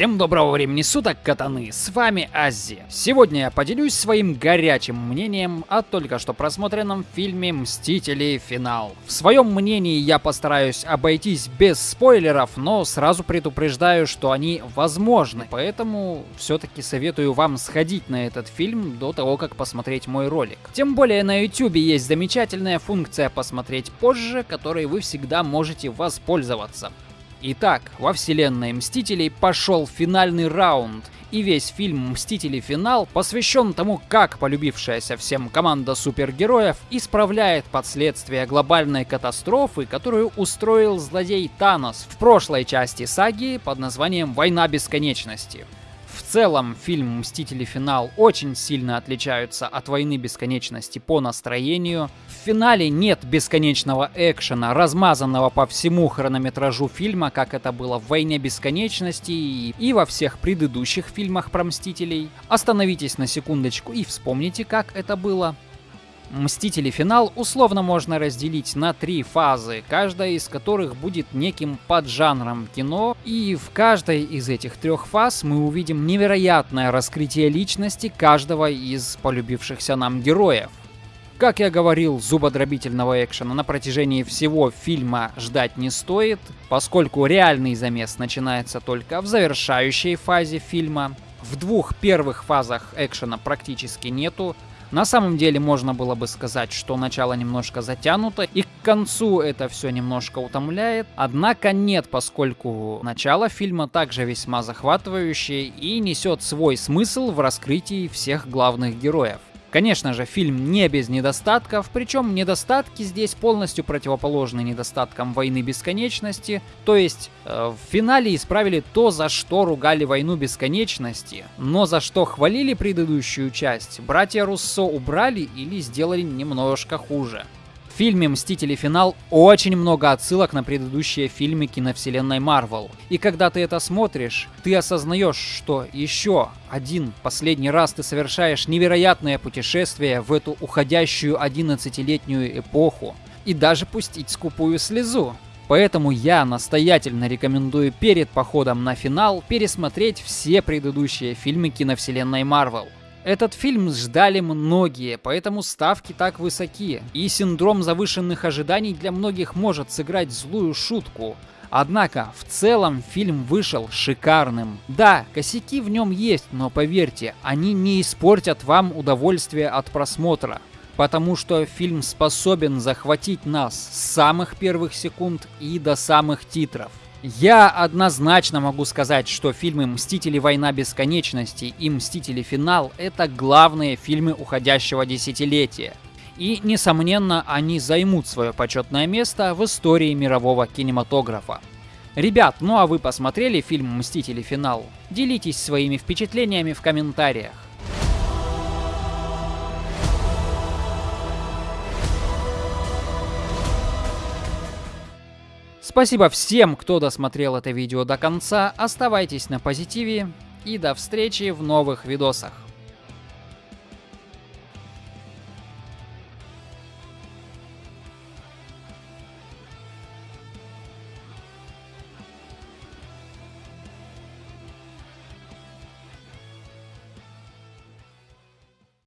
Всем доброго времени суток, катаны, с вами Аззи. Сегодня я поделюсь своим горячим мнением о только что просмотренном фильме «Мстители. Финал». В своем мнении я постараюсь обойтись без спойлеров, но сразу предупреждаю, что они возможны, поэтому все-таки советую вам сходить на этот фильм до того, как посмотреть мой ролик. Тем более на YouTube есть замечательная функция «Посмотреть позже», которой вы всегда можете воспользоваться. Итак, во вселенной Мстителей пошел финальный раунд, и весь фильм «Мстители. Финал» посвящен тому, как полюбившаяся всем команда супергероев исправляет последствия глобальной катастрофы, которую устроил злодей Танос в прошлой части саги под названием «Война бесконечности». Целом, фильм «Мстители. Финал» очень сильно отличаются от «Войны бесконечности» по настроению. В финале нет бесконечного экшена, размазанного по всему хронометражу фильма, как это было в «Войне бесконечности» и во всех предыдущих фильмах про Мстителей. Остановитесь на секундочку и вспомните, как это было. Мстители финал условно можно разделить на три фазы, каждая из которых будет неким поджанром кино, и в каждой из этих трех фаз мы увидим невероятное раскрытие личности каждого из полюбившихся нам героев. Как я говорил, зубодробительного экшена на протяжении всего фильма ждать не стоит, поскольку реальный замес начинается только в завершающей фазе фильма. В двух первых фазах экшена практически нету, на самом деле можно было бы сказать, что начало немножко затянуто, и к концу это все немножко утомляет. Однако нет, поскольку начало фильма также весьма захватывающее и несет свой смысл в раскрытии всех главных героев. Конечно же, фильм не без недостатков, причем недостатки здесь полностью противоположны недостаткам «Войны бесконечности», то есть э, в финале исправили то, за что ругали «Войну бесконечности», но за что хвалили предыдущую часть, братья Руссо убрали или сделали немножко хуже фильме «Мстители. Финал» очень много отсылок на предыдущие фильмы киновселенной Марвел. И когда ты это смотришь, ты осознаешь, что еще один последний раз ты совершаешь невероятное путешествие в эту уходящую 11-летнюю эпоху. И даже пустить скупую слезу. Поэтому я настоятельно рекомендую перед походом на финал пересмотреть все предыдущие фильмы киновселенной Марвел. Этот фильм ждали многие, поэтому ставки так высоки, и синдром завышенных ожиданий для многих может сыграть злую шутку. Однако, в целом фильм вышел шикарным. Да, косяки в нем есть, но поверьте, они не испортят вам удовольствие от просмотра. Потому что фильм способен захватить нас с самых первых секунд и до самых титров. Я однозначно могу сказать, что фильмы «Мстители. Война бесконечности» и «Мстители. Финал» — это главные фильмы уходящего десятилетия. И, несомненно, они займут свое почетное место в истории мирового кинематографа. Ребят, ну а вы посмотрели фильм «Мстители. Финал»? Делитесь своими впечатлениями в комментариях. Спасибо всем, кто досмотрел это видео до конца. Оставайтесь на позитиве и до встречи в новых видосах.